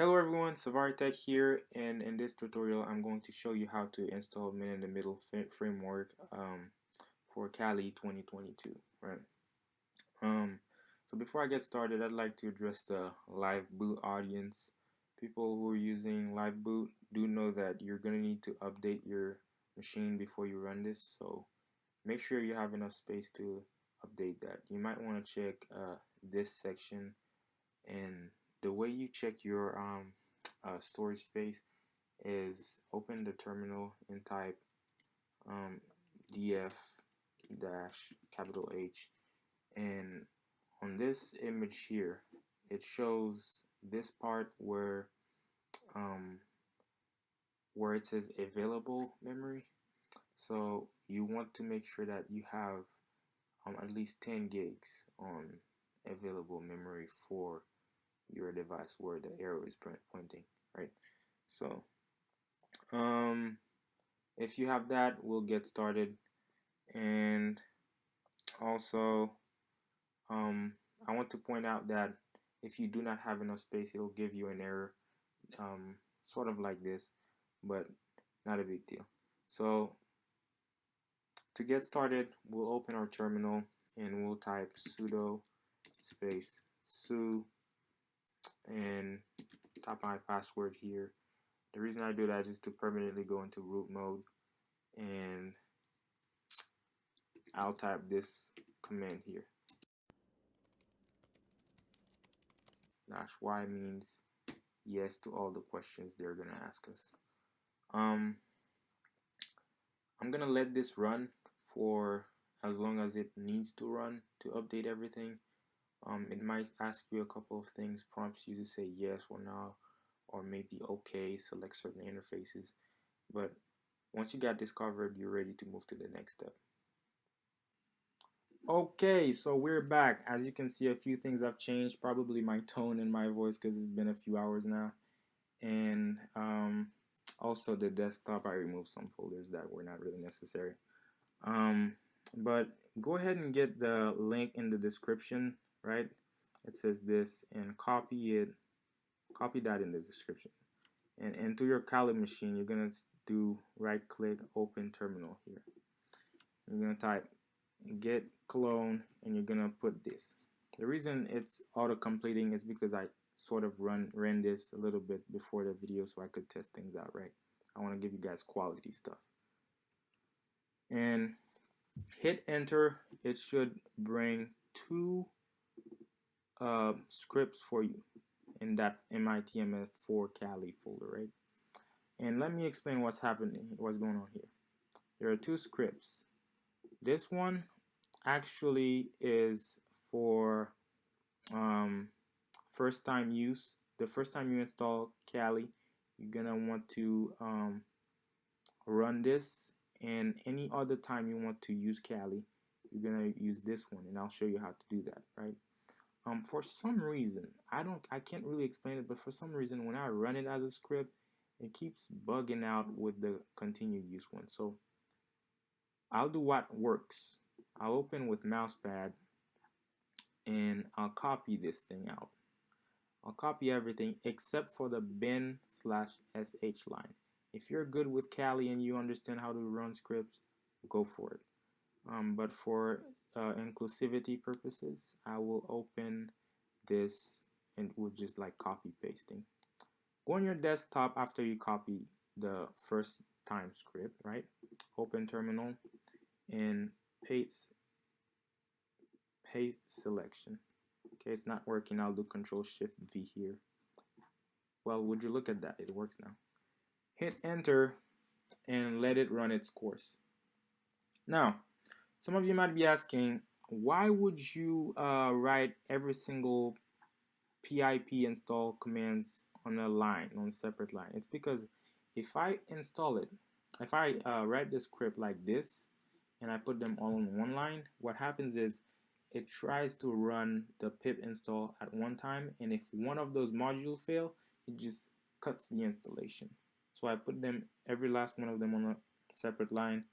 Hello everyone, SavariTech here and in this tutorial I'm going to show you how to install Man in the Middle framework um, for Kali 2022 right? Um, so before I get started I'd like to address the live boot audience. People who are using live boot do know that you're gonna need to update your machine before you run this so make sure you have enough space to update that. You might want to check uh, this section and way you check your um, uh, storage space is open the terminal and type um, df dash capital H. And on this image here it shows this part where um, where it says available memory. So you want to make sure that you have um, at least 10 gigs on available memory for your device where the arrow is pointing right? So um, if you have that we'll get started. And also um, I want to point out that if you do not have enough space it'll give you an error um, sort of like this but not a big deal. So to get started we'll open our terminal and we'll type sudo space su and type my password here. The reason I do that is to permanently go into root mode and I'll type this command here. Dash Y means yes to all the questions they're gonna ask us. Um, I'm gonna let this run for as long as it needs to run to update everything um, it might ask you a couple of things, prompts you to say yes or no, or maybe okay, select certain interfaces. But once you got this covered, you're ready to move to the next step. Okay, so we're back. As you can see, a few things have changed, probably my tone and my voice because it's been a few hours now. And um, also the desktop, I removed some folders that were not really necessary. Um, but go ahead and get the link in the description right? It says this and copy it copy that in the description. And into your Kali machine you're gonna do right click open terminal here. You're gonna type git clone and you're gonna put this. The reason it's auto completing is because I sort of run ran this a little bit before the video so I could test things out right? I want to give you guys quality stuff. And hit enter it should bring two uh, scripts for you in that MITMF4 Kali folder, right? And let me explain what's happening, what's going on here. There are two scripts. This one actually is for um, first time use. The first time you install Kali, you're gonna want to um, run this and any other time you want to use Kali, you're gonna use this one and I'll show you how to do that, right? Um, for some reason I don't I can't really explain it but for some reason when I run it as a script it keeps bugging out with the continued use one. So I'll do what works. I'll open with mousepad and I'll copy this thing out. I'll copy everything except for the bin slash sh line. If you're good with Kali and you understand how to run scripts go for it. Um, but for uh, inclusivity purposes, I will open this and we'll just like copy pasting. Go on your desktop after you copy the first time script, right? Open terminal and paste paste selection. Okay, it's not working. I'll do Control Shift V here. Well, would you look at that? It works now. Hit enter and let it run its course. Now, some of you might be asking, why would you uh, write every single pip install commands on a line, on a separate line? It's because if I install it, if I uh, write the script like this, and I put them all on one line, what happens is it tries to run the pip install at one time, and if one of those modules fail, it just cuts the installation. So I put them, every last one of them on a separate line,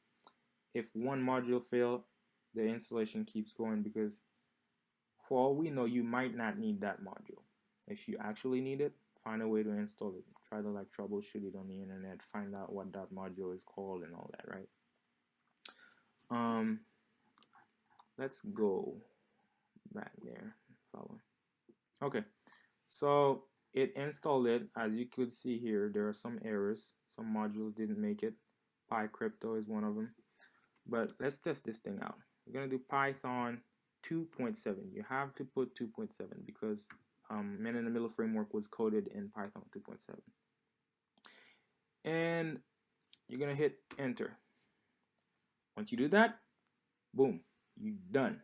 if one module fail the installation keeps going because for all we know you might not need that module. If you actually need it find a way to install it. Try to like troubleshoot it on the internet find out what that module is called and all that right? Um let's go back there follow. Okay so it installed it. As you could see here there are some errors. Some modules didn't make it. PyCrypto is one of them but let's test this thing out. We're gonna do Python 2.7 you have to put 2.7 because um, man in the middle framework was coded in Python 2.7 and you're gonna hit enter. Once you do that boom you're done.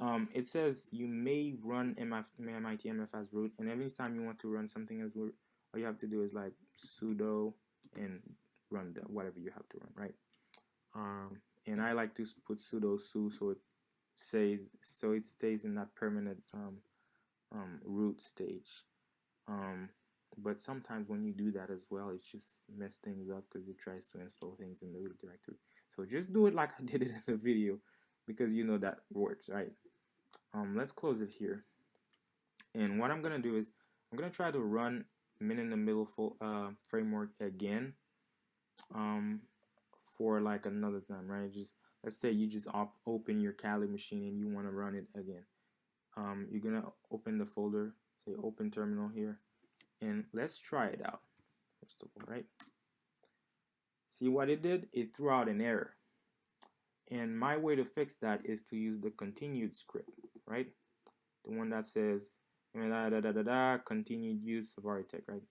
Um, it says you may run MF, MIT MF as root and every time you want to run something as root all you have to do is like sudo and run the, whatever you have to run right? Um, and I like to put sudo su so it says so it stays in that permanent um, um, root stage. Um, but sometimes when you do that as well it just mess things up because it tries to install things in the root directory. So just do it like I did it in the video because you know that works right? Um, let's close it here. And what I'm gonna do is I'm gonna try to run min in the middle full, uh, framework again. Um, for like another time right? Just let's say you just op open your Kali machine and you want to run it again. Um, you're gonna open the folder say open terminal here and let's try it out. First of all right? See what it did? It threw out an error. And my way to fix that is to use the continued script right? The one that says da da da da da continued use of Architect right?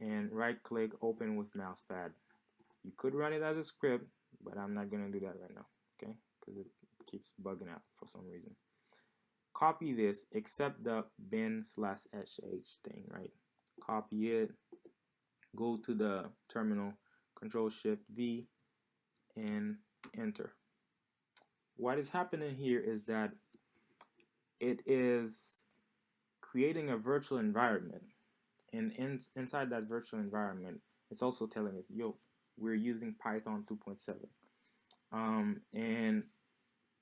And right click open with mousepad you could run it as a script but I'm not gonna do that right now okay? Because it keeps bugging out for some reason. Copy this except the bin slash sh thing right? Copy it go to the terminal control shift V and enter. What is happening here is that it is creating a virtual environment and in, inside that virtual environment it's also telling it yo we're using Python 2.7 um, and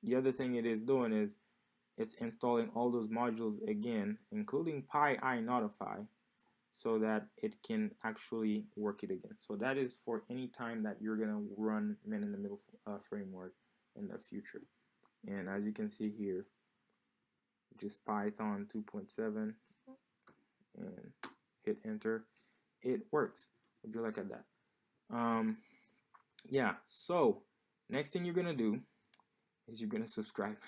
the other thing it is doing is it's installing all those modules again including PyINotify so that it can actually work it again. So that is for any time that you're gonna run man in the middle uh, framework in the future. And as you can see here just Python 2.7 and hit enter it works. Would you look at that um, yeah so next thing you're gonna do is you're gonna subscribe.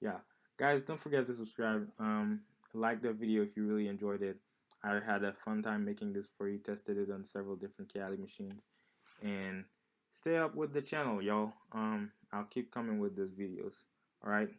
Yeah guys don't forget to subscribe. Um, like the video if you really enjoyed it. I had a fun time making this for you tested it on several different Kali machines and stay up with the channel y'all. Um I'll keep coming with these videos alright